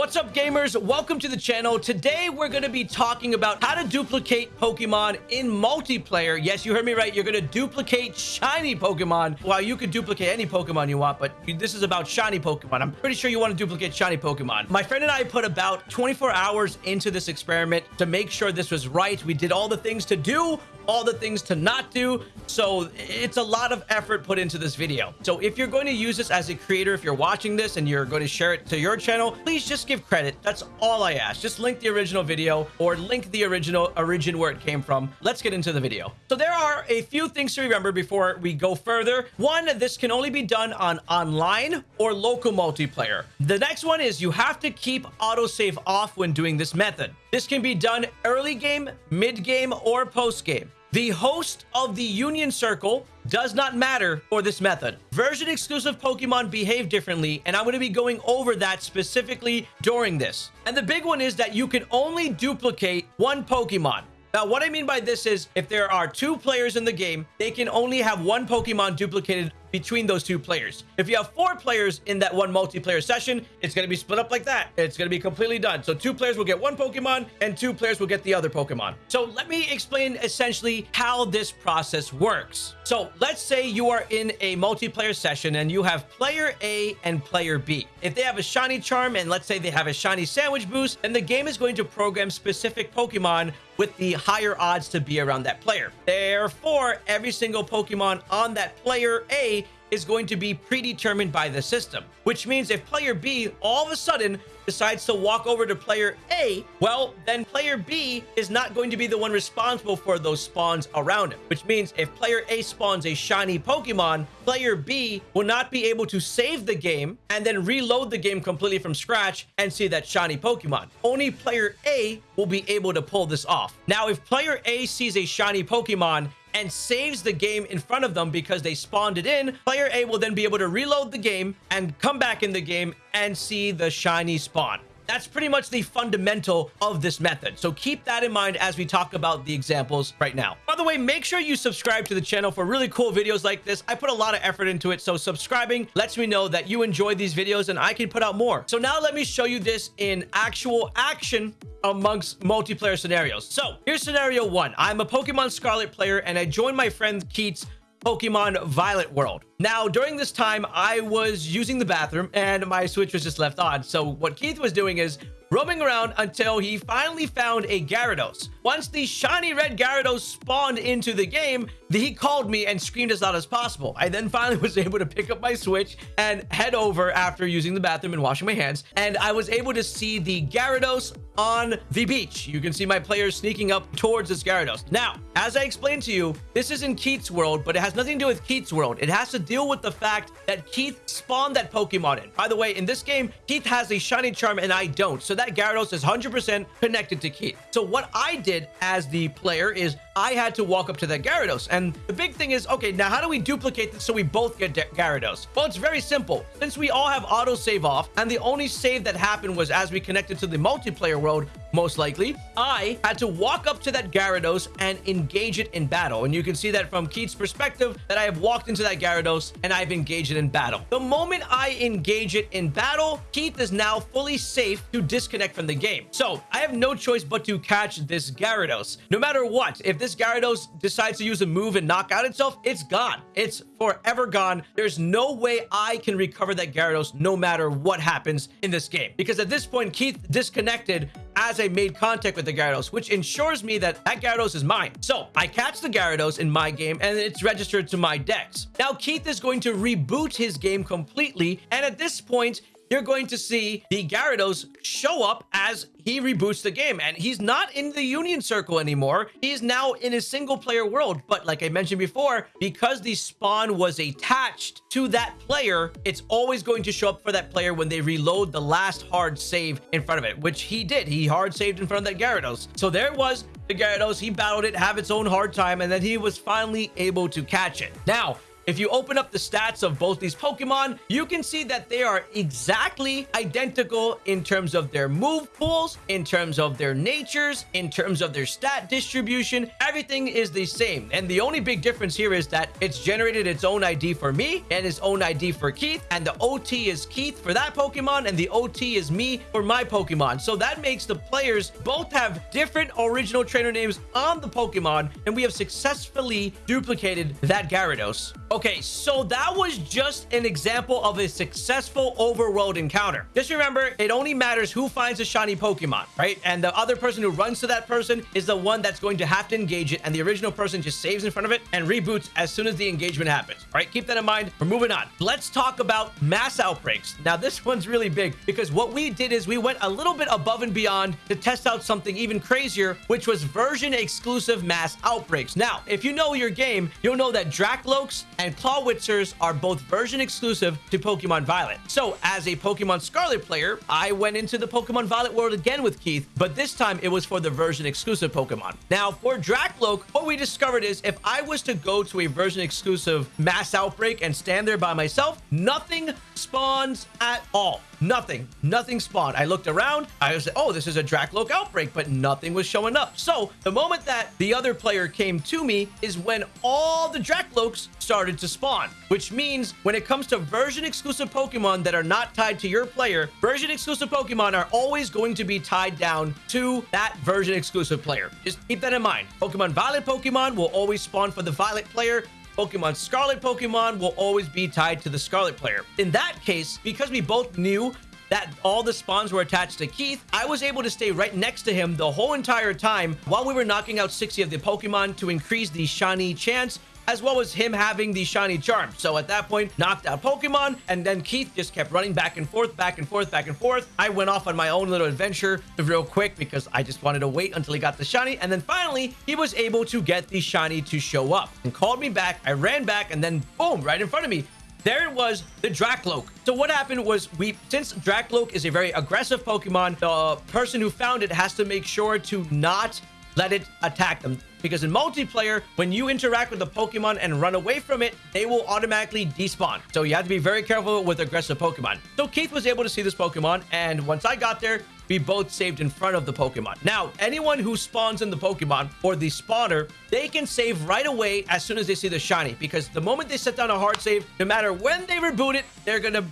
What's up gamers? Welcome to the channel. Today we're going to be talking about how to duplicate Pokemon in multiplayer. Yes, you heard me right. You're going to duplicate shiny Pokemon. Well, you could duplicate any Pokemon you want, but this is about shiny Pokemon. I'm pretty sure you want to duplicate shiny Pokemon. My friend and I put about 24 hours into this experiment to make sure this was right. We did all the things to do all the things to not do. So it's a lot of effort put into this video. So if you're going to use this as a creator, if you're watching this and you're going to share it to your channel, please just give credit. That's all I ask. Just link the original video or link the original origin where it came from. Let's get into the video. So there are a few things to remember before we go further. One, this can only be done on online or local multiplayer. The next one is you have to keep autosave off when doing this method. This can be done early game, mid game, or post game. The host of the Union Circle does not matter for this method. Version exclusive Pokemon behave differently, and I'm going to be going over that specifically during this. And the big one is that you can only duplicate one Pokemon. Now, what I mean by this is if there are two players in the game, they can only have one Pokemon duplicated between those two players. If you have four players in that one multiplayer session, it's going to be split up like that. It's going to be completely done. So two players will get one Pokemon and two players will get the other Pokemon. So let me explain essentially how this process works. So let's say you are in a multiplayer session and you have player A and player B. If they have a shiny charm and let's say they have a shiny sandwich boost, then the game is going to program specific Pokemon with the higher odds to be around that player. Therefore, every single Pokemon on that player A is going to be predetermined by the system, which means if player B all of a sudden decides to walk over to player A, well, then player B is not going to be the one responsible for those spawns around him, which means if player A spawns a shiny Pokemon, player B will not be able to save the game and then reload the game completely from scratch and see that shiny Pokemon. Only player A will be able to pull this off. Now, if player A sees a shiny Pokemon and saves the game in front of them because they spawned it in, player A will then be able to reload the game and come back in the game and see the shiny spawn. That's pretty much the fundamental of this method. So keep that in mind as we talk about the examples right now. By the way, make sure you subscribe to the channel for really cool videos like this. I put a lot of effort into it. So subscribing lets me know that you enjoy these videos and I can put out more. So now let me show you this in actual action amongst multiplayer scenarios. So here's scenario one. I'm a Pokemon Scarlet player and I joined my friend Keith's Pokemon Violet World. Now, during this time, I was using the bathroom and my Switch was just left on. So what Keith was doing is roaming around until he finally found a Gyarados. Once the shiny red Gyarados spawned into the game, he called me and screamed as loud as possible. I then finally was able to pick up my Switch and head over after using the bathroom and washing my hands. And I was able to see the Gyarados on the beach. You can see my players sneaking up towards this Gyarados. Now, as I explained to you, this is in Keith's world, but it has nothing to do with Keith's world. It has to deal with the fact that Keith spawned that Pokemon in. By the way, in this game, Keith has a shiny charm and I don't. So that Gyarados is 100% connected to Keith. So what I did as the player is I had to walk up to that Gyarados. And the big thing is, okay, now how do we duplicate this so we both get Gyarados? Well, it's very simple. Since we all have auto save off and the only save that happened was as we connected to the multiplayer world, most likely, I had to walk up to that Gyarados and engage it in battle. And you can see that from Keith's perspective that I have walked into that Gyarados and I've engaged it in battle. The moment I engage it in battle, Keith is now fully safe to disconnect from the game. So I have no choice but to catch this Gyarados. No matter what, if this Gyarados decides to use a move and knock out itself, it's gone. It's forever gone. There's no way I can recover that Gyarados no matter what happens in this game. Because at this point, Keith disconnected as I made contact with the Gyarados, which ensures me that that Gyarados is mine. So I catch the Gyarados in my game and it's registered to my dex. Now Keith is going to reboot his game completely. And at this point, you're going to see the Gyarados show up as he reboots the game. And he's not in the union circle anymore. He's now in a single player world. But like i mentioned before because the spawn was attached to that player it's always going to show up for that player when they reload the last hard save in front of it which he did. He hard saved in front of that gyarados. So there it was the gyarados. He battled it have its own hard time and then he was finally able to catch it. Now if you open up the stats of both these Pokemon, you can see that they are exactly identical in terms of their move pools, in terms of their natures, in terms of their stat distribution. Everything is the same. And the only big difference here is that it's generated its own ID for me and its own ID for Keith. And the OT is Keith for that Pokemon and the OT is me for my Pokemon. So that makes the players both have different original trainer names on the Pokemon. And we have successfully duplicated that Gyarados. Okay, so that was just an example of a successful overworld encounter. Just remember, it only matters who finds a shiny Pokemon, right? And the other person who runs to that person is the one that's going to have to engage it, and the original person just saves in front of it and reboots as soon as the engagement happens. Right, keep that in mind. We're moving on. Let's talk about mass outbreaks. Now, this one's really big because what we did is we went a little bit above and beyond to test out something even crazier, which was version exclusive mass outbreaks. Now, if you know your game, you'll know that Drakloaks and Clawitzers are both version exclusive to Pokemon Violet. So as a Pokemon Scarlet player, I went into the Pokemon Violet world again with Keith, but this time it was for the version exclusive Pokemon. Now for Drakloak, what we discovered is if I was to go to a version exclusive mass outbreak and stand there by myself, nothing spawns at all. Nothing. Nothing spawned. I looked around. I was, like, oh, this is a Drakloak outbreak, but nothing was showing up. So the moment that the other player came to me is when all the Drakloaks started to spawn, which means when it comes to version exclusive Pokemon that are not tied to your player, version exclusive Pokemon are always going to be tied down to that version exclusive player. Just keep that in mind. Pokemon Violet Pokemon will always spawn for the Violet player. Pokemon Scarlet Pokemon will always be tied to the Scarlet player. In that case, because we both knew that all the spawns were attached to Keith, I was able to stay right next to him the whole entire time while we were knocking out 60 of the Pokemon to increase the shiny chance as well as him having the shiny charm. So at that point, knocked out Pokemon, and then Keith just kept running back and forth, back and forth, back and forth. I went off on my own little adventure real quick because I just wanted to wait until he got the shiny. And then finally, he was able to get the shiny to show up and called me back. I ran back and then boom, right in front of me. There it was, the Drakloak. So what happened was we, since Drakloak is a very aggressive Pokemon, the person who found it has to make sure to not let it attack them. Because in multiplayer, when you interact with a Pokemon and run away from it, they will automatically despawn. So you have to be very careful with aggressive Pokemon. So Keith was able to see this Pokemon, and once I got there, we both saved in front of the Pokemon. Now, anyone who spawns in the Pokemon or the spawner, they can save right away as soon as they see the shiny because the moment they set down a hard save, no matter when they reboot it, they're going to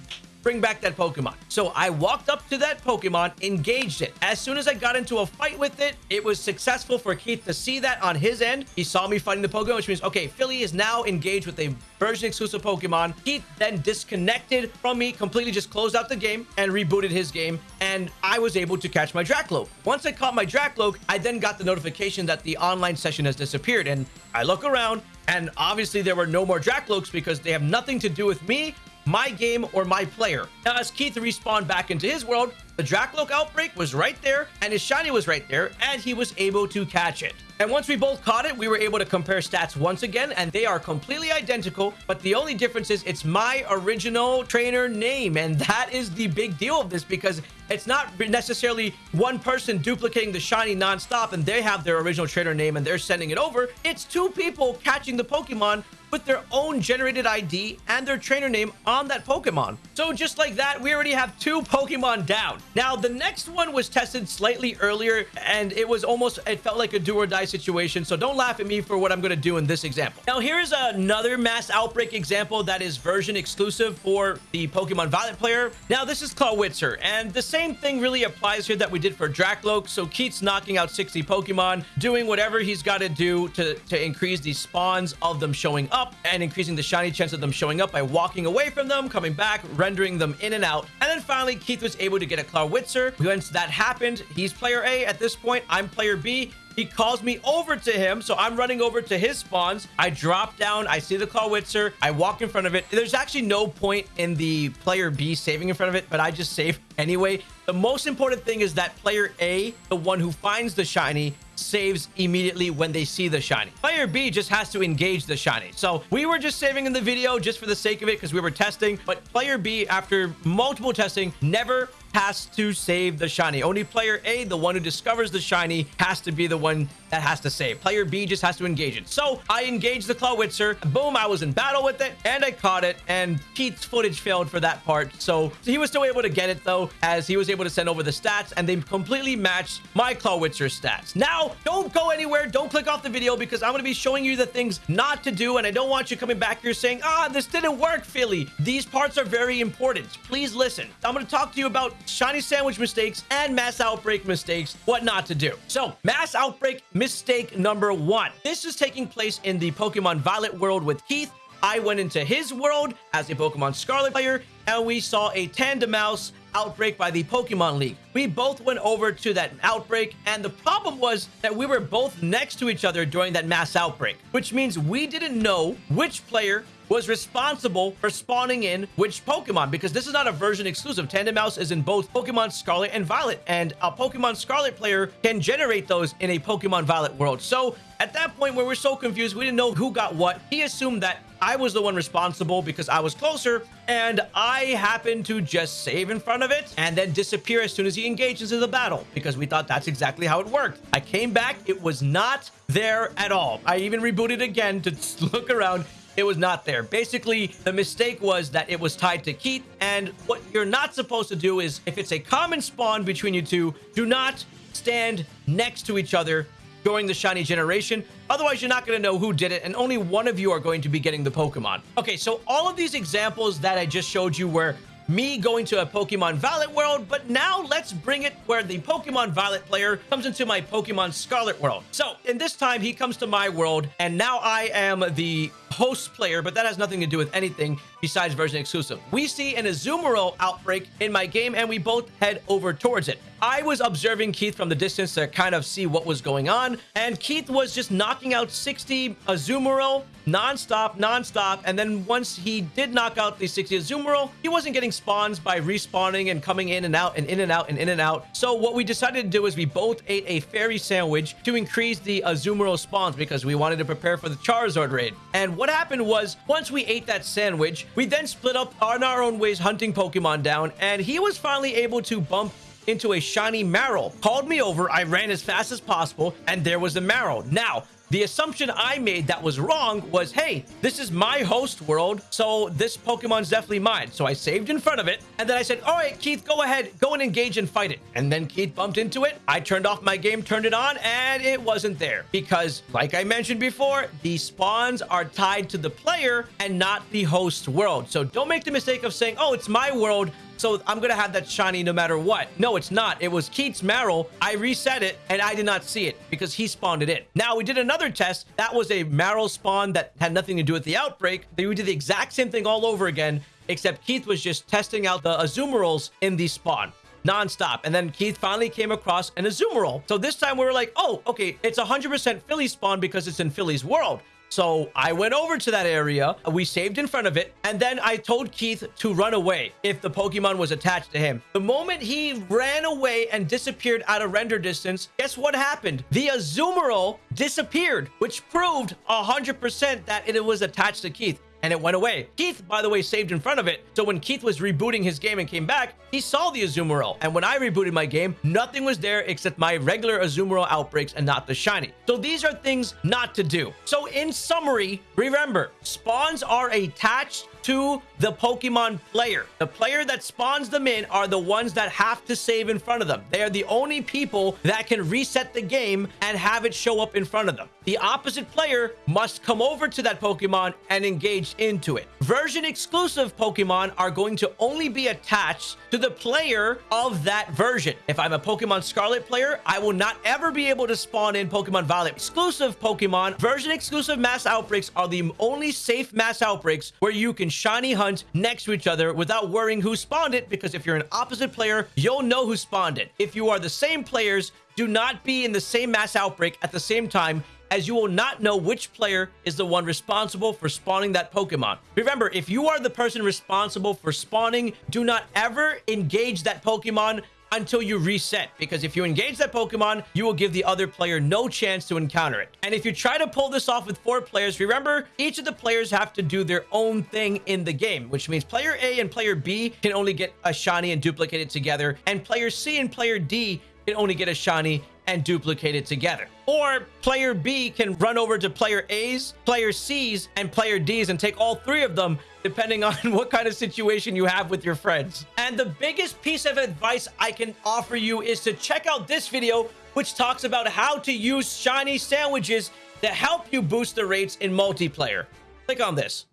bring back that Pokemon. So I walked up to that Pokemon, engaged it. As soon as I got into a fight with it, it was successful for Keith to see that on his end. He saw me fighting the Pokemon, which means, okay, Philly is now engaged with a version exclusive Pokemon. Keith then disconnected from me, completely just closed out the game and rebooted his game. And I was able to catch my Drakloak. Once I caught my Drakloak, I then got the notification that the online session has disappeared. And I look around and obviously there were no more Drakloaks because they have nothing to do with me my game or my player. Now, as Keith respawned back into his world, the Drakloak outbreak was right there, and his shiny was right there, and he was able to catch it. And once we both caught it, we were able to compare stats once again, and they are completely identical, but the only difference is it's my original trainer name, and that is the big deal of this because it's not necessarily one person duplicating the shiny nonstop and they have their original trainer name and they're sending it over. It's two people catching the Pokemon with their own generated ID and their trainer name on that Pokemon. So just like that, we already have two Pokemon down. Now, the next one was tested slightly earlier, and it was almost, it felt like a do or die situation. So don't laugh at me for what I'm going to do in this example. Now, here's another mass outbreak example that is version exclusive for the Pokemon Violet player. Now, this is Clawitzer, and the same thing really applies here that we did for Drakloak. So Keith's knocking out 60 Pokemon, doing whatever he's got to do to, to increase the spawns of them showing up up and increasing the shiny chance of them showing up by walking away from them, coming back, rendering them in and out. And then finally, Keith was able to get a Clawitzer. Once that happened, he's player A at this point. I'm player B. He calls me over to him, so I'm running over to his spawns. I drop down, I see the Clawitzer, I walk in front of it. There's actually no point in the player B saving in front of it, but I just save anyway. The most important thing is that player A, the one who finds the shiny, saves immediately when they see the shiny. Player B just has to engage the shiny. So we were just saving in the video just for the sake of it because we were testing. But player B, after multiple testing, never has to save the shiny. Only player A, the one who discovers the shiny, has to be the one that has to save. Player B just has to engage it. So I engaged the Clawitzer. Boom, I was in battle with it and I caught it. And Keith's footage failed for that part. So he was still able to get it though, as he was able to send over the stats and they completely matched my Clawitzer stats. Now, don't go anywhere. Don't click off the video because I'm going to be showing you the things not to do. And I don't want you coming back here saying, ah, this didn't work, Philly. These parts are very important. Please listen. I'm going to talk to you about shiny sandwich mistakes and mass outbreak mistakes, what not to do. So mass outbreak mistake number one. This is taking place in the Pokemon Violet world with Keith. I went into his world as a Pokemon Scarlet player, and we saw a Tandemaus outbreak by the Pokemon League. We both went over to that outbreak, and the problem was that we were both next to each other during that mass outbreak, which means we didn't know which player was responsible for spawning in which Pokemon because this is not a version exclusive. Tandemaus is in both Pokemon Scarlet and Violet, and a Pokemon Scarlet player can generate those in a Pokemon Violet world. So at that point where we're so confused, we didn't know who got what. He assumed that I was the one responsible because I was closer, and I happened to just save in front of it and then disappear as soon as he engages in the battle because we thought that's exactly how it worked. I came back, it was not there at all. I even rebooted again to look around it was not there. Basically, the mistake was that it was tied to Keith, and what you're not supposed to do is, if it's a common spawn between you two, do not stand next to each other during the shiny generation. Otherwise, you're not going to know who did it, and only one of you are going to be getting the Pokemon. Okay, so all of these examples that I just showed you were me going to a Pokemon Violet world, but now let's bring it where the Pokemon Violet player comes into my Pokemon Scarlet world. So in this time, he comes to my world, and now I am the host player, but that has nothing to do with anything besides version exclusive. We see an Azumarill outbreak in my game, and we both head over towards it. I was observing Keith from the distance to kind of see what was going on, and Keith was just knocking out 60 Azumarill non-stop, non-stop, and then once he did knock out the 60 Azumarill, he wasn't getting spawns by respawning and coming in and out and in and out and in and out. So what we decided to do is we both ate a fairy sandwich to increase the Azumarill spawns because we wanted to prepare for the Charizard raid. And what happened was, once we ate that sandwich, we then split up on our own ways hunting Pokemon down, and he was finally able to bump into a shiny Marill. Called me over, I ran as fast as possible, and there was a Marill. Now, the assumption I made that was wrong was, hey, this is my host world, so this Pokemon's definitely mine. So I saved in front of it, and then I said, all right, Keith, go ahead, go and engage and fight it. And then Keith bumped into it. I turned off my game, turned it on, and it wasn't there. Because, like I mentioned before, the spawns are tied to the player and not the host world. So don't make the mistake of saying, oh, it's my world, so I'm going to have that shiny no matter what. No, it's not. It was Keith's Marill. I reset it and I did not see it because he spawned it in. Now, we did another test. That was a Marill spawn that had nothing to do with the outbreak. We did the exact same thing all over again, except Keith was just testing out the Azumarills in the spawn nonstop. And then Keith finally came across an Azumarill. So this time we were like, oh, okay, it's 100% Philly spawn because it's in Philly's world. So I went over to that area. We saved in front of it. And then I told Keith to run away if the Pokemon was attached to him. The moment he ran away and disappeared out of render distance, guess what happened? The Azumarill disappeared, which proved 100% that it was attached to Keith and it went away. Keith, by the way, saved in front of it. So when Keith was rebooting his game and came back, he saw the Azumarill. And when I rebooted my game, nothing was there except my regular Azumarill outbreaks and not the shiny. So these are things not to do. So in summary, remember, spawns are attached to the Pokemon player. The player that spawns them in are the ones that have to save in front of them. They are the only people that can reset the game and have it show up in front of them. The opposite player must come over to that Pokemon and engage into it. Version exclusive Pokemon are going to only be attached to the player of that version. If I'm a Pokemon Scarlet player, I will not ever be able to spawn in Pokemon Violet. Exclusive Pokemon, version exclusive mass outbreaks are the only safe mass outbreaks where you can shiny hunt next to each other without worrying who spawned it because if you're an opposite player, you'll know who spawned it. If you are the same players, do not be in the same mass outbreak at the same time as you will not know which player is the one responsible for spawning that Pokemon. Remember, if you are the person responsible for spawning, do not ever engage that Pokemon until you reset because if you engage that Pokemon, you will give the other player no chance to encounter it. And if you try to pull this off with four players, remember, each of the players have to do their own thing in the game, which means player A and player B can only get a shiny and duplicate it together, and player C and player D can only get a shiny and duplicate it together. Or player B can run over to player A's, player C's, and player D's and take all three of them depending on what kind of situation you have with your friends. And the biggest piece of advice I can offer you is to check out this video, which talks about how to use shiny sandwiches to help you boost the rates in multiplayer. Click on this.